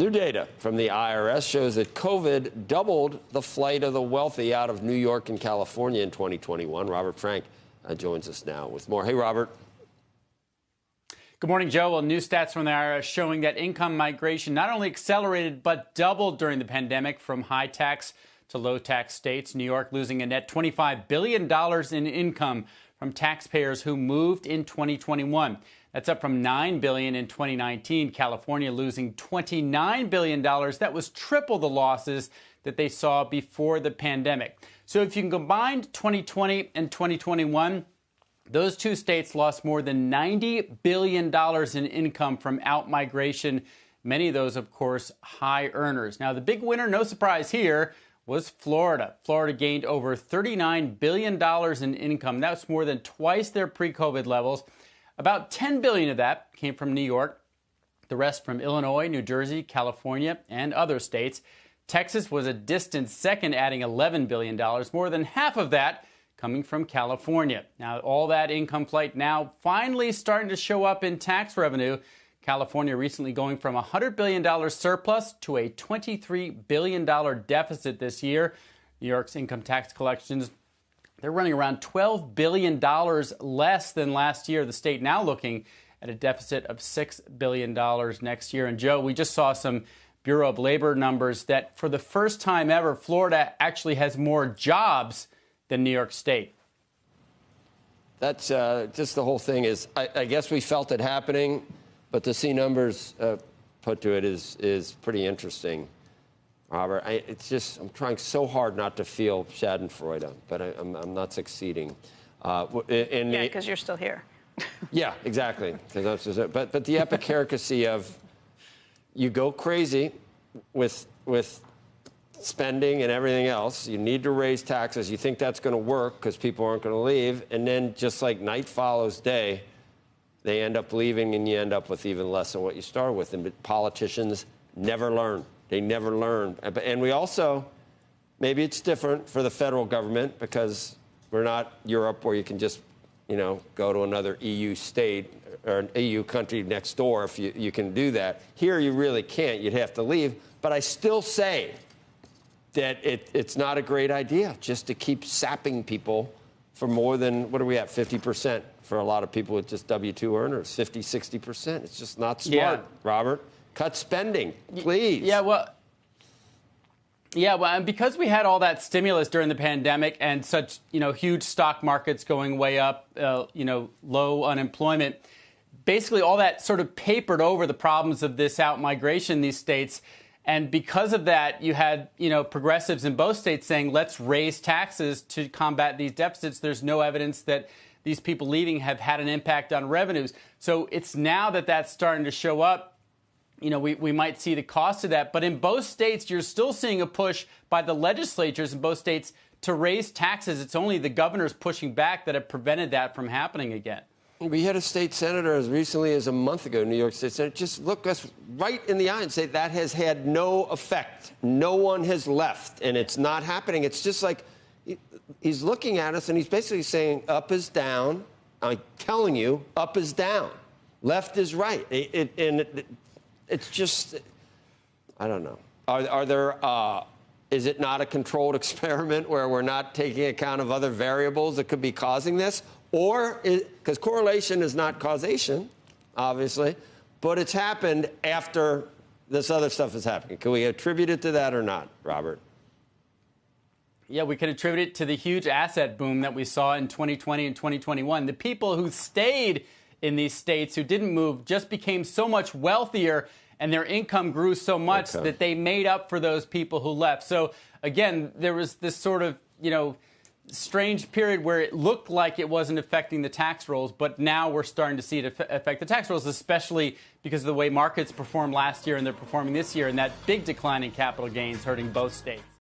New data from the IRS shows that COVID doubled the flight of the wealthy out of New York and California in 2021. Robert Frank uh, joins us now with more. Hey, Robert. Good morning, Joe. Well, new stats from the IRS showing that income migration not only accelerated but doubled during the pandemic from high tax to low tax states. New York losing a net $25 billion in income from taxpayers who moved in 2021. That's up from 9 billion in 2019. California losing $29 billion. That was triple the losses that they saw before the pandemic. So if you can combine 2020 and 2021, those two states lost more than $90 billion in income from outmigration. Many of those, of course, high earners. Now, the big winner, no surprise here, was Florida. Florida gained over $39 billion in income. That's more than twice their pre COVID levels. About 10 billion of that came from New York, the rest from Illinois, New Jersey, California, and other states. Texas was a distant second, adding $11 billion, more than half of that coming from California. Now, all that income flight now finally starting to show up in tax revenue. California recently going from a $100 billion surplus to a $23 billion deficit this year. New York's income tax collections they're running around $12 billion less than last year. The state now looking at a deficit of $6 billion next year. And Joe, we just saw some Bureau of Labor numbers that for the first time ever, Florida actually has more jobs than New York State. That's uh, just the whole thing is, I, I, guess we felt it happening, but to see numbers uh, put to it is, is pretty interesting. Robert. I, it's just, I'm trying so hard not to feel Schadenfreude, but I, am I'm, I'm not succeeding. Uh, yeah, because you're still here. yeah, exactly. But, but the epicaricacy of you go crazy with, with spending and everything else. You need to raise taxes. You think that's going to work because people aren't going to leave. And then just like night follows day, they end up leaving and you end up with even less than what you started with. And politicians never learn. They never learn. And we also, maybe it's different for the federal government because we're not Europe where you can just, you know, go to another EU state or an EU country next door if you, you can do that. Here you really can't. You'd have to leave. But I still say that it, it's not a great idea just to keep sapping people for more than, what are we at, 50% for a lot of people with just W-2 earners, 50, 60%. It's just not smart, yeah. Robert. Cut spending, please. Yeah, well, yeah, well, and because we had all that stimulus during the pandemic and such, you know, huge stock markets going way up, uh, you know, low unemployment, basically all that sort of papered over the problems of this out migration in these states. And because of that, you had, you know, progressives in both states saying, let's raise taxes to combat these deficits. There's no evidence that these people leaving have had an impact on revenues. So it's now that that's starting to show up you know, we, we might see the cost of that. But in both states, you're still seeing a push by the legislatures in both states to raise taxes. It's only the governors pushing back that have prevented that from happening again. We had a state senator as recently as a month ago, New York State Senator, just look us right in the eye and say that has had no effect. No one has left, and it's not happening. It's just like he's looking at us and he's basically saying up is down. I'm telling you, up is down, left is right. It, it, and it, it's just, I don't know. Are, are there, uh, is it not a controlled experiment where we're not taking account of other variables that could be causing this? Or, because correlation is not causation, obviously, but it's happened after this other stuff is happening. Can we attribute it to that or not, Robert? Yeah, we could attribute it to the huge asset boom that we saw in 2020 and 2021. The people who stayed in these states who didn't move just became so much wealthier and their income grew so much okay. that they made up for those people who left. So again, there was this sort of, you know, strange period where it looked like it wasn't affecting the tax rolls, but now we're starting to see it affect the tax rolls, especially because of the way markets performed last year and they're performing this year, and that big decline in capital gains hurting both states.